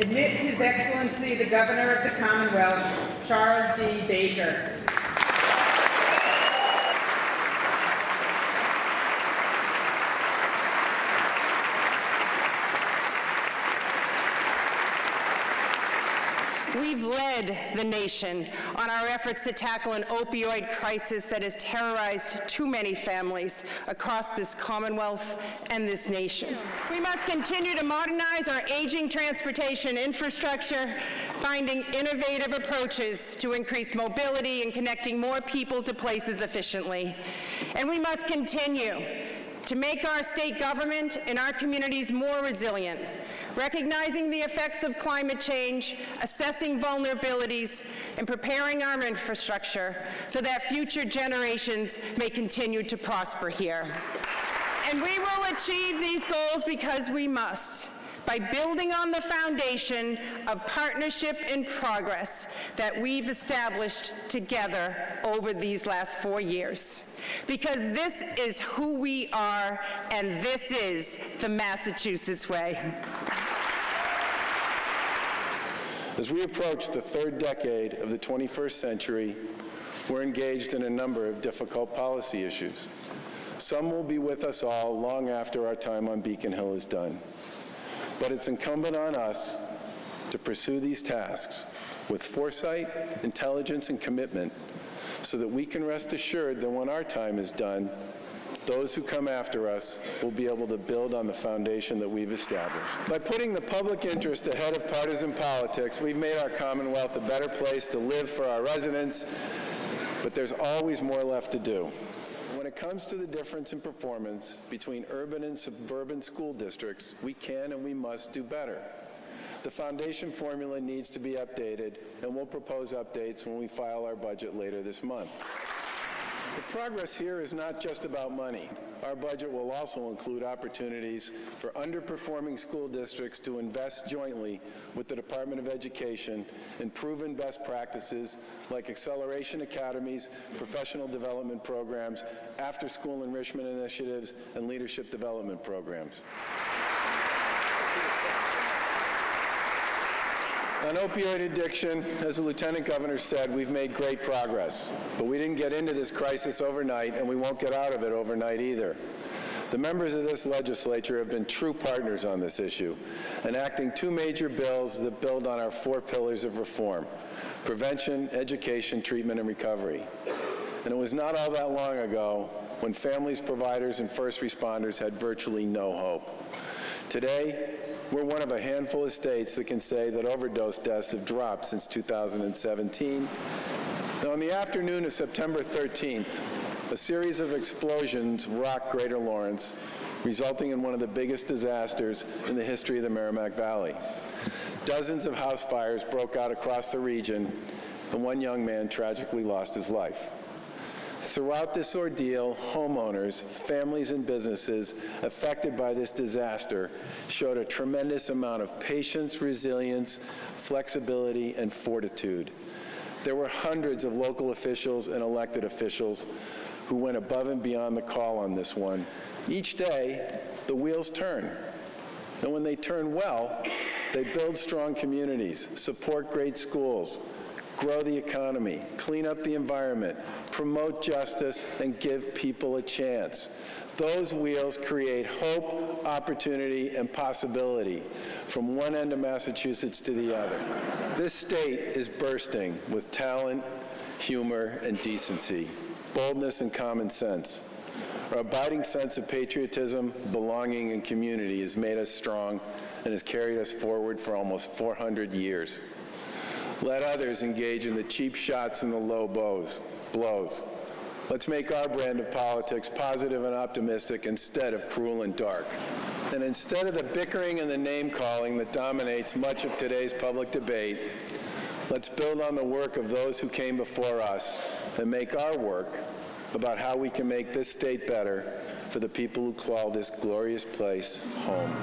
Admit His Excellency the Governor of the Commonwealth, Charles D. Baker. We've led the nation on our efforts to tackle an opioid crisis that has terrorized too many families across this Commonwealth and this nation. We must continue to modernize our aging transportation infrastructure, finding innovative approaches to increase mobility and connecting more people to places efficiently. And we must continue to make our state government and our communities more resilient, recognizing the effects of climate change, assessing vulnerabilities, and preparing our infrastructure so that future generations may continue to prosper here. And we will achieve these goals because we must by building on the foundation of partnership and progress that we've established together over these last four years. Because this is who we are, and this is the Massachusetts way. As we approach the third decade of the 21st century, we're engaged in a number of difficult policy issues. Some will be with us all long after our time on Beacon Hill is done. But it's incumbent on us to pursue these tasks with foresight, intelligence, and commitment so that we can rest assured that when our time is done, those who come after us will be able to build on the foundation that we've established. By putting the public interest ahead of partisan politics, we've made our Commonwealth a better place to live for our residents, but there's always more left to do. When it comes to the difference in performance between urban and suburban school districts, we can and we must do better. The foundation formula needs to be updated, and we'll propose updates when we file our budget later this month. The progress here is not just about money. Our budget will also include opportunities for underperforming school districts to invest jointly with the Department of Education in proven best practices like acceleration academies, professional development programs, after-school enrichment initiatives, and leadership development programs. On opioid addiction, as the Lieutenant Governor said, we've made great progress. But we didn't get into this crisis overnight, and we won't get out of it overnight either. The members of this legislature have been true partners on this issue, enacting two major bills that build on our four pillars of reform, prevention, education, treatment, and recovery. And it was not all that long ago when families, providers, and first responders had virtually no hope. Today, we're one of a handful of states that can say that overdose deaths have dropped since 2017. Now, on the afternoon of September 13th, a series of explosions rocked Greater Lawrence, resulting in one of the biggest disasters in the history of the Merrimack Valley. Dozens of house fires broke out across the region, and one young man tragically lost his life. Throughout this ordeal, homeowners, families, and businesses affected by this disaster showed a tremendous amount of patience, resilience, flexibility, and fortitude. There were hundreds of local officials and elected officials who went above and beyond the call on this one. Each day, the wheels turn. And when they turn well, they build strong communities, support great schools, grow the economy, clean up the environment, promote justice, and give people a chance. Those wheels create hope, opportunity, and possibility from one end of Massachusetts to the other. This state is bursting with talent, humor, and decency, boldness, and common sense. Our abiding sense of patriotism, belonging, and community has made us strong and has carried us forward for almost 400 years. Let others engage in the cheap shots and the low bows, blows. Let's make our brand of politics positive and optimistic instead of cruel and dark. And instead of the bickering and the name-calling that dominates much of today's public debate, let's build on the work of those who came before us and make our work about how we can make this state better for the people who call this glorious place home.